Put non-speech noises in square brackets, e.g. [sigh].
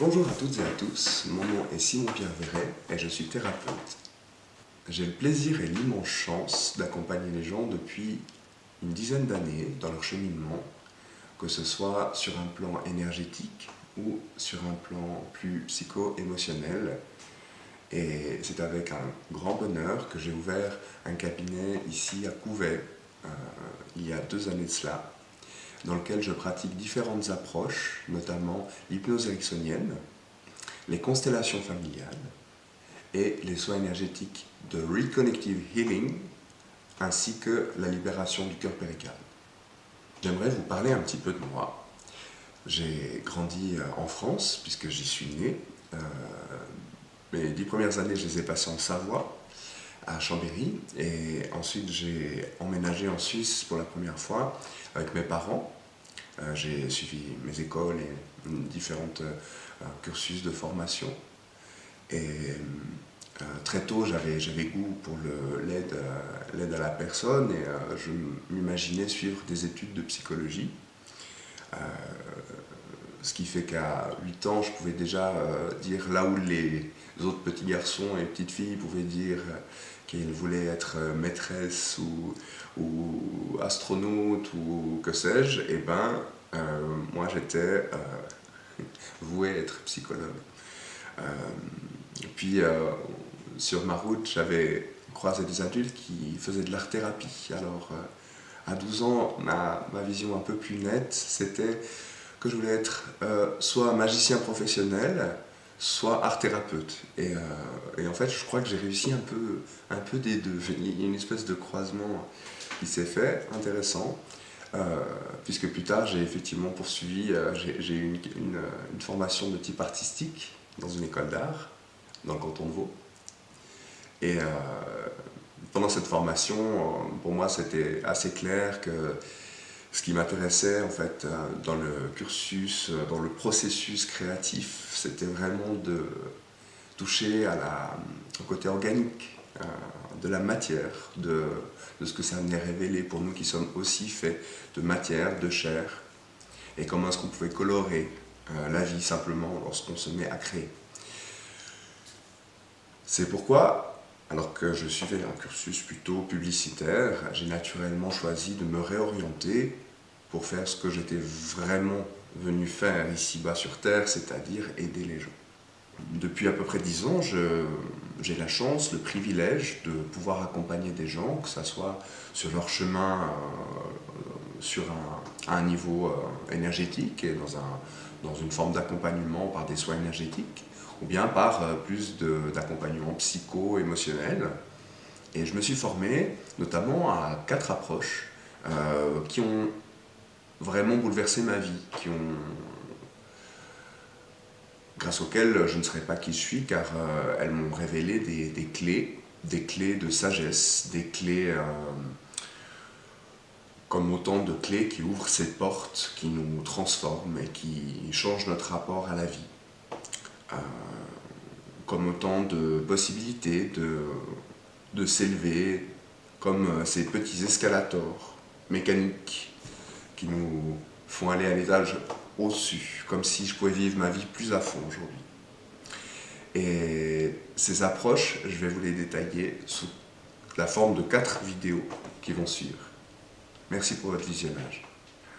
Bonjour à toutes et à tous, mon nom est Simon-Pierre Verret et je suis thérapeute. J'ai le plaisir et l'immense chance d'accompagner les gens depuis une dizaine d'années dans leur cheminement, que ce soit sur un plan énergétique ou sur un plan plus psycho-émotionnel. Et c'est avec un grand bonheur que j'ai ouvert un cabinet ici à Couvet, euh, il y a deux années de cela, dans lequel je pratique différentes approches, notamment l'hypnose ericksonienne, les constellations familiales et les soins énergétiques de Reconnective Healing, ainsi que la libération du cœur pérical. J'aimerais vous parler un petit peu de moi. J'ai grandi euh, en France, puisque j'y suis né. Euh, mes dix premières années, je les ai passées en Savoie, à Chambéry, et ensuite j'ai emménagé en Suisse pour la première fois avec mes parents. Euh, j'ai suivi mes écoles et différents euh, cursus de formation. Et euh, très tôt, j'avais goût pour l'aide à la personne et je m'imaginais suivre des études de psychologie. Ce qui fait qu'à 8 ans, je pouvais déjà dire là où les autres petits garçons et petites filles pouvaient dire qu'ils voulaient être maîtresse ou, ou astronaute ou que sais-je, et eh ben euh, moi j'étais euh, [laughs] voué à être psychologue. Euh, puis sur ma route, j'avais croisé des adultes qui faisaient de l'art-thérapie. Alors à 12 ans, ma, vision un peu plus nette, c'était que je voulais être soit magicien professionnel, soit art-thérapeute. Et, et, en fait, je crois que j'ai réussi un peu, un peu des deux. Il y a une espèce de croisement qui s'est fait, intéressant. Euh, puisque plus tard j'ai effectivement poursuivi, euh, j'ai eu une, formation de type artistique dans une école d'art, dans le canton de Vaud. Et euh, pendant cette formation, pour moi c'était assez clair que ce qui m'intéressait en fait dans le cursus, dans le processus créatif, c'était vraiment de toucher à la, au côté organique de la matière, de, ce que ça venait révéler pour nous qui sommes aussi faits de matière, de chair, et comment est-ce qu'on pouvait colorer euh, la vie simplement lorsqu'on se met à créer. C'est pourquoi, alors que je suivais un cursus plutôt publicitaire, j'ai naturellement choisi de me réorienter pour faire ce que j'étais vraiment venu faire ici-bas sur Terre, c'est-à-dire aider les gens. Depuis à peu près dix ans, j'ai la chance, le privilège de pouvoir accompagner des gens, que ce soit sur leur chemin euh, sur un, à un niveau euh, énergétique et dans, un, dans une forme d'accompagnement par des soins énergétiques, ou bien par euh, plus d'accompagnement psycho-émotionnel. Et je me suis formé notamment à quatre approches qui ont vraiment bouleversé ma vie, qui ont grâce auxquelles je ne serais pas qui je suis, car euh, elles m'ont révélé des, clés, des clés de sagesse, des clés euh, comme autant de clés qui ouvrent ces portes, qui nous transforment et qui changent notre rapport à la vie. Euh, comme autant de possibilités de, de s'élever, comme ces petits escalators mécaniques qui nous font aller à l'étage au-dessus, comme si je pouvais vivre ma vie plus à fond aujourd'hui. Et ces approches, je vais vous les détailler sous la forme de quatre vidéos qui vont suivre. Merci pour votre visionnage.